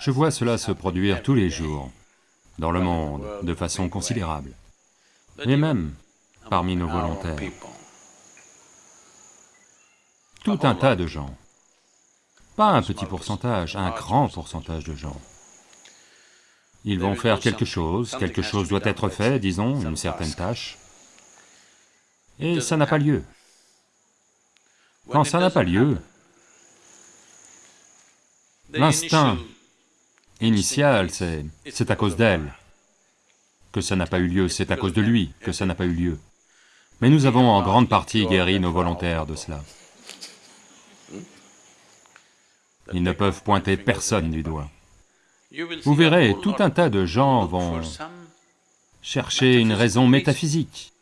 Je vois cela se produire tous les jours, dans le monde, de façon considérable, et même parmi nos volontaires. Tout un tas de gens, pas un petit pourcentage, un grand pourcentage de gens. Ils vont faire quelque chose, quelque chose doit être fait, disons, une certaine tâche, et ça n'a pas lieu. Quand ça n'a pas lieu, l'instinct initial, c'est c'est à cause d'elle. Que ça n'a pas eu lieu, c'est à cause de lui que ça n'a pas eu lieu. Mais nous avons en grande partie guéri nos volontaires de cela. Ils ne peuvent pointer personne du doigt. Vous verrez, tout un tas de gens vont chercher une raison métaphysique.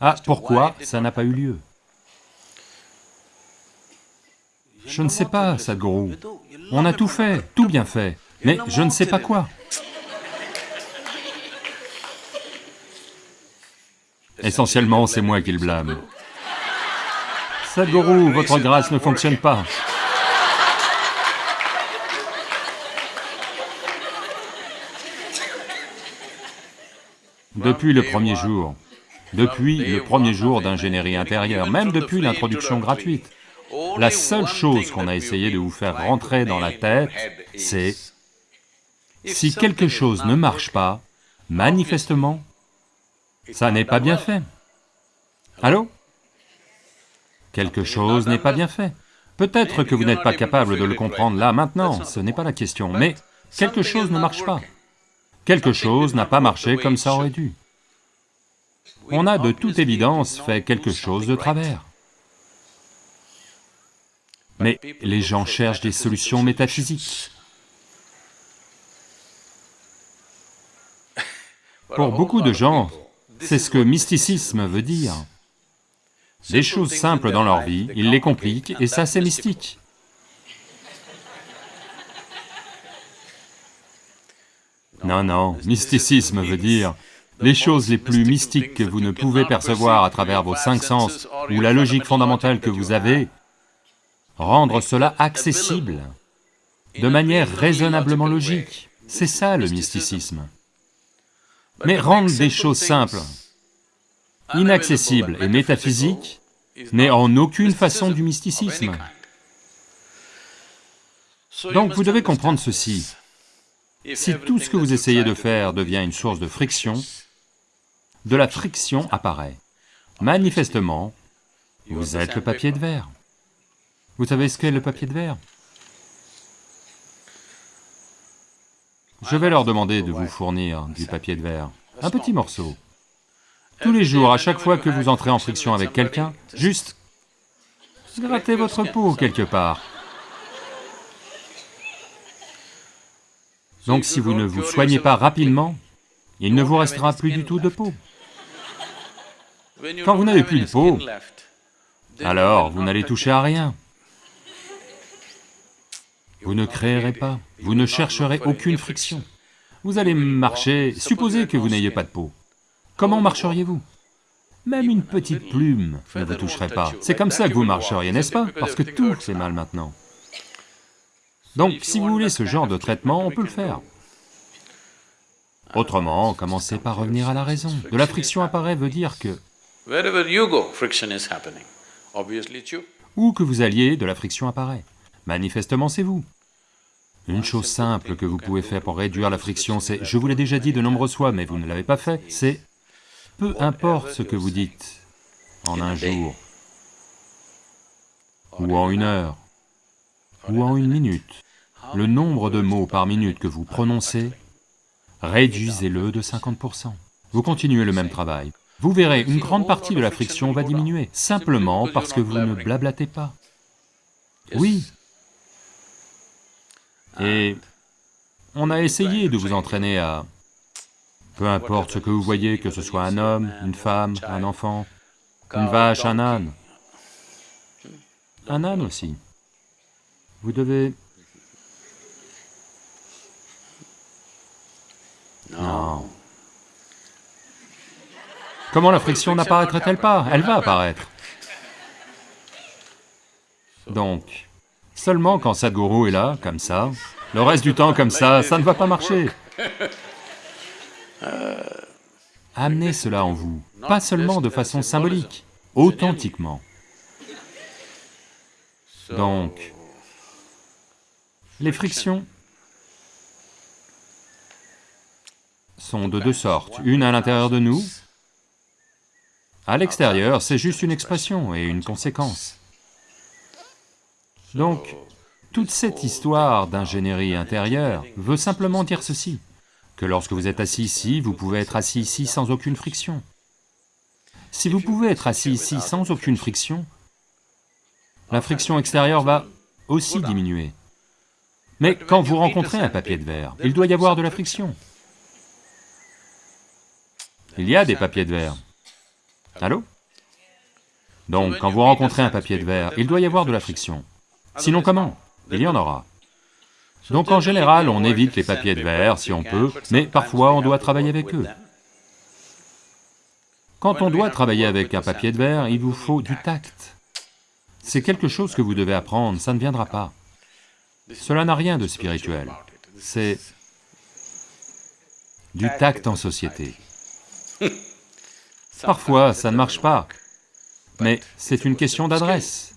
Ah, pourquoi ça n'a pas eu lieu? Je ne sais pas, Sadhguru. On a tout fait, tout bien fait, mais je ne sais pas quoi. Essentiellement, c'est moi qui le blâme. Sadhguru, votre grâce ne fonctionne pas. Depuis le premier jour, depuis le premier jour d'ingénierie intérieure, même depuis l'introduction gratuite, la seule chose qu'on a essayé de vous faire rentrer dans la tête, c'est si quelque chose ne marche pas, manifestement, ça n'est pas bien fait. Allô? Quelque chose n'est pas bien fait. Peut-être que vous n'êtes pas capable de le comprendre là, maintenant, ce n'est pas la question, mais quelque chose ne marche pas. Quelque chose n'a pas marché comme ça aurait dû. On a de toute évidence fait quelque chose de travers. Mais les gens cherchent des solutions métaphysiques. Pour beaucoup de gens, c'est ce que mysticisme veut dire. Des choses simples dans leur vie, ils les compliquent, et ça c'est mystique. Non, non, mysticisme veut dire les choses les plus mystiques que vous ne pouvez percevoir à travers vos cinq sens ou la logique fondamentale que vous avez, rendre cela accessible de manière raisonnablement logique. C'est ça le mysticisme. Mais rendre des choses simples, inaccessibles et métaphysiques n'est en aucune façon du mysticisme. Donc vous devez comprendre ceci. Si tout ce que vous essayez de faire devient une source de friction, de la friction apparaît. Manifestement, vous êtes le papier de verre. Vous savez ce qu'est le papier de verre? Je vais leur demander de vous fournir du papier de verre, un petit morceau. Tous les jours, à chaque fois que vous entrez en friction avec quelqu'un, juste grattez votre peau quelque part. Donc si vous ne vous soignez pas rapidement, il ne vous restera plus du tout de peau. Quand vous n'avez plus de peau, alors vous n'allez toucher à rien. Vous ne créerez pas, vous ne chercherez aucune friction. Vous allez marcher, supposez que vous n'ayez pas de peau. Comment marcheriez-vous? Même une petite plume ne vous toucherait pas. C'est comme ça que vous marcheriez, n'est-ce pas? Parce que tout fait mal maintenant. Donc, si vous voulez ce genre de traitement, on peut le faire. Autrement, commencez par revenir à la raison. De la friction apparaît veut dire que où que vous alliez, de la friction apparaît. Manifestement, c'est vous. Une chose simple que vous pouvez faire pour réduire la friction, c'est, je vous l'ai déjà dit de nombreuses fois, mais vous ne l'avez pas fait, c'est, peu importe ce que vous dites en un jour, ou en une heure, ou en une minute, le nombre de mots par minute que vous prononcez, réduisez-le de 50%. Vous continuez le même travail. Vous verrez, une grande partie de la friction va diminuer, simplement parce que vous ne blablatez pas. Oui. Et on a essayé de vous entraîner à... Peu importe ce que vous voyez, que ce soit un homme, une femme, un enfant, une vache, un âne, un âne aussi. Vous devez... Non. Comment la friction n'apparaîtrait-elle pas? Elle va apparaître. Donc, seulement quand Sadhguru est là, comme ça, Le reste du temps comme ça, ça ne va pas marcher. Amenez cela en vous, pas seulement de façon symbolique, authentiquement. Donc, les frictions sont de deux sortes, une à l'intérieur de nous, à l'extérieur, c'est juste une expression et une conséquence. Donc, toute cette histoire d'ingénierie intérieure veut simplement dire ceci, que lorsque vous êtes assis ici, vous pouvez être assis ici sans aucune friction. Si vous pouvez être assis ici sans aucune friction, la friction extérieure va aussi diminuer. Mais quand vous rencontrez un papier de verre, il doit y avoir de la friction. Il y a des papiers de verre. Allô? Donc, quand vous rencontrez un papier de verre, il doit y avoir de la friction. Sinon comment Il y en aura. Donc en général, on évite les papiers de verre si on peut, mais parfois on doit travailler avec eux. Quand on doit travailler avec un papier de verre, il vous faut du tact. C'est quelque chose que vous devez apprendre, ça ne viendra pas. Cela n'a rien de spirituel, c'est du tact en société. Parfois, ça ne marche pas, mais c'est une question d'adresse.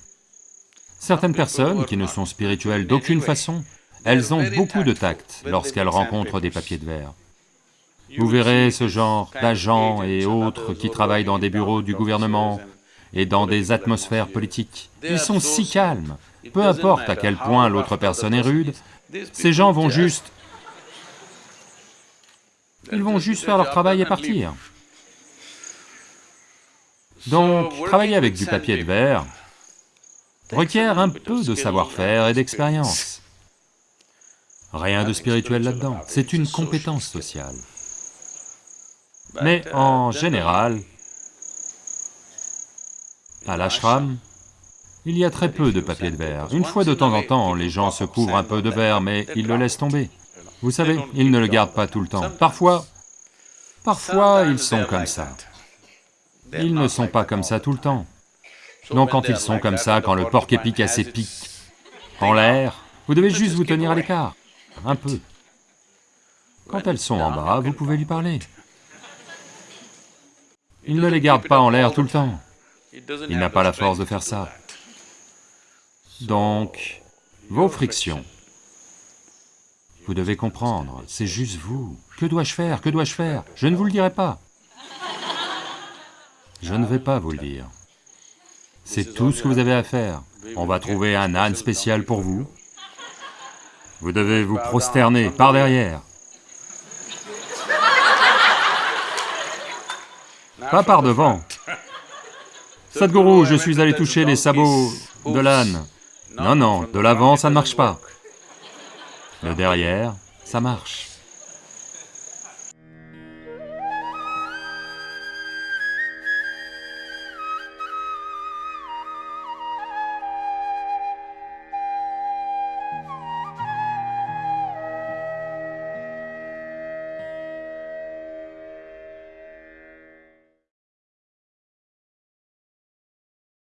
Certaines personnes qui ne sont spirituelles d'aucune façon, elles ont beaucoup de tact lorsqu'elles rencontrent des papiers de verre. Vous verrez ce genre d'agents et autres qui travaillent dans des bureaux du gouvernement et dans des atmosphères politiques. Ils sont si calmes, peu importe à quel point l'autre personne est rude, ces gens vont juste... Ils vont juste faire leur travail et partir. Donc, travailler avec du papier de verre requiert un peu de savoir-faire et d'expérience. Rien de spirituel là-dedans, c'est une compétence sociale. Mais en général, à l'ashram, il y a très peu de papier de verre. Une fois de temps en temps, les gens se couvrent un peu de verre, mais ils le laissent tomber. Vous savez, ils ne le gardent pas tout le temps. Parfois, parfois ils sont comme ça. Ils ne sont pas comme ça tout le temps. Donc quand ils sont comme ça, quand le porc épic a ses pics en l'air, vous devez juste vous tenir à l'écart, un peu. Quand elles sont en bas, vous pouvez lui parler. Il ne les garde pas en l'air tout le temps. Il n'a pas la force de faire ça. Donc, vos frictions, vous devez comprendre, c'est juste vous. Que dois-je faire? Que dois-je faire? Je ne vous le dirai pas. Je ne vais pas vous le dire. C'est tout ce que vous avez à faire. On va trouver un âne spécial pour vous. Vous devez vous prosterner par derrière. Pas par devant. Sadhguru, je suis allé toucher les sabots de l'âne. Non, non, de l'avant, ça ne marche pas. Le derrière, ça marche.